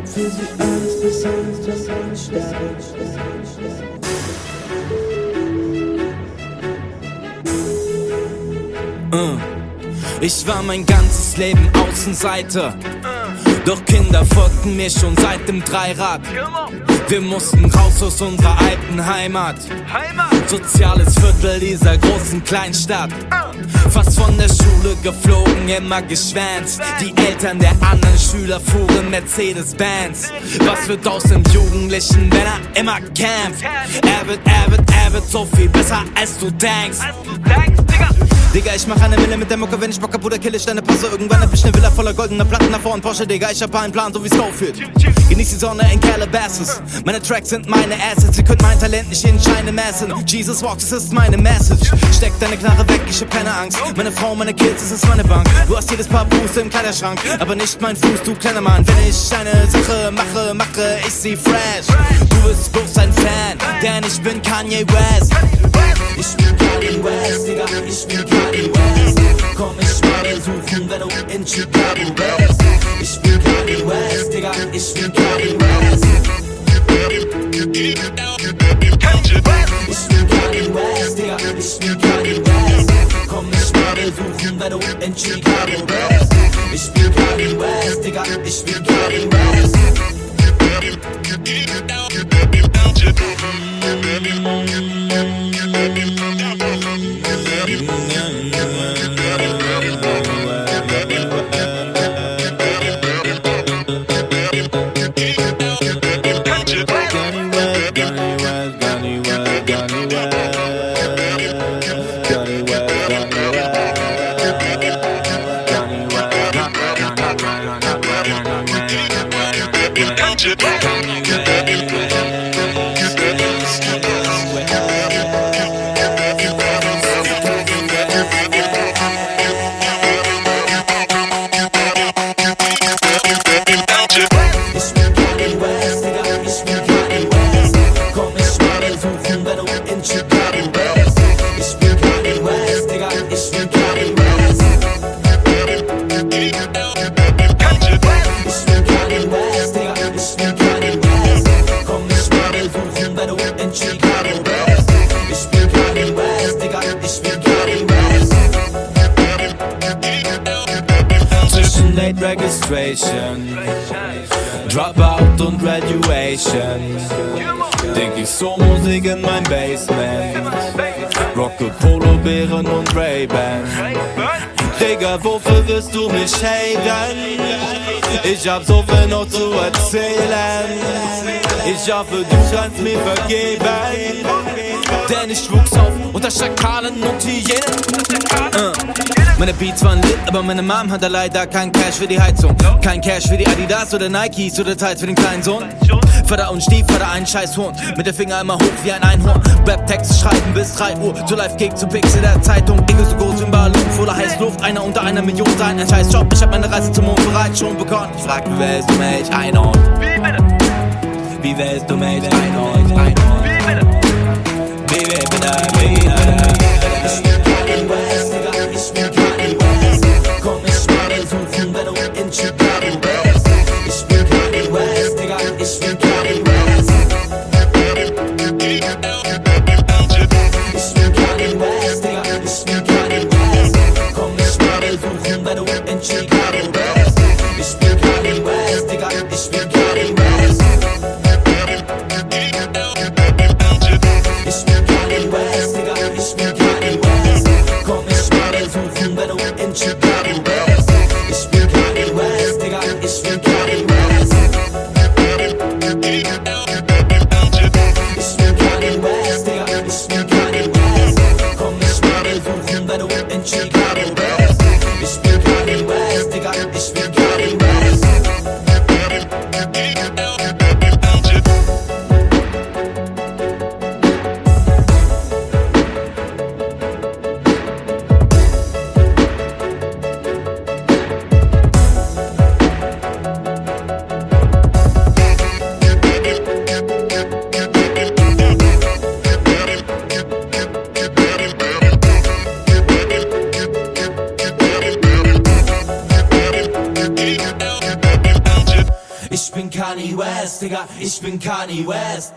geb für sie alles bis ans zum Sterben. Uh. Ich war mein ganzes Leben Außenseiter. Doch Kinder folgten mir schon seit dem Dreirad. Wir mussten raus aus unserer alten Heimat. Soziales Viertel dieser großen Kleinstadt. Fast von der Schule geflogen, immer geschwänzt. Die Eltern der anderen Schüler fuhren Mercedes-Benz. Was wird aus dem Jugendlichen, wenn er immer kämpft? Er wird, er wird, er wird so viel besser, als du denkst. Digga, ich mach eine Mille mit der Mucke, wenn ich Bock hab, Bruder, kill ich deine Posse. Irgendwann hab ich ne Villa voller goldener Platten davor und Porsche, Digga, ich hab einen Plan, so wie's führt. Genieß die Sonne in Calabasas. Meine Tracks sind meine Assets, ihr könnt mein Talent nicht in Scheine messen. Jesus walks, das ist meine Message. Steck deine Knarre weg, ich hab keine Angst. Meine Frau, meine Kids, das ist meine Bank. Du hast jedes Paar Fuß im Kleiderschrank, aber nicht mein Fuß, du kleiner Mann. Wenn ich eine Sache mache, mache ich sie fresh. Du bist bloß ein Fan, denn ich bin Kanye West. Ich bin Kanye West, Digga, ich bin Kanye West. Komm ich mal besuchen, wenn du in Chicago bist. Ich bin Kanye West, Digga, ich bin Kanye West. Ich bin Kanye West, Digga, ich bin Kanye West. Komm mich mal besuchen, wenn du in Chicago bist. Ich bin Kanye West, Digga, ich bin Kanye West. Ich bin Kanye West, Digga, ich Late Registration, Dropout und Graduation. Denk ich so Musik in mein Basement. Rocke Polo-Bären und Ray-Ban. Digga, wofür wirst du mich haten? Ich hab so viel noch zu erzählen. Ich hoffe, du kannst mir vergeben. Denn ich wuchs auf unter Schakalen und Hyänen. Uh. Meine Beats waren lit, aber meine Mom hatte leider kein Cash für die Heizung. Kein Cash für die Adidas oder Nikes oder teils für den kleinen Sohn. Vater und Stiefvater ein Scheißhorn. Mit der Finger immer hoch wie ein Einhorn. Rap-Text schreiben bis 3 Uhr. So live Kick zu Pixel der Zeitung. Dinge so groß wie ein Ballon voller Heißluft. Einer unter einer Million sein. Ein scheiß Job. Ich hab meine Reise zum Mond bereits schon begonnen. Ich frag, wie willst du mich einordnen? Wie willst du mich einordnen? Einordnen. In Chicago bist. Ich bin Kanye West, Digga, ich bin Kanye West. Ich bin Kanye West, Digga, ich bin Kanye West. Komm mich mal besuchen, wenn du in Chicago bist. Ich bin Kanye West, Digga, ich bin Kanye West. Kanye West, Digga, ich bin Kanye West.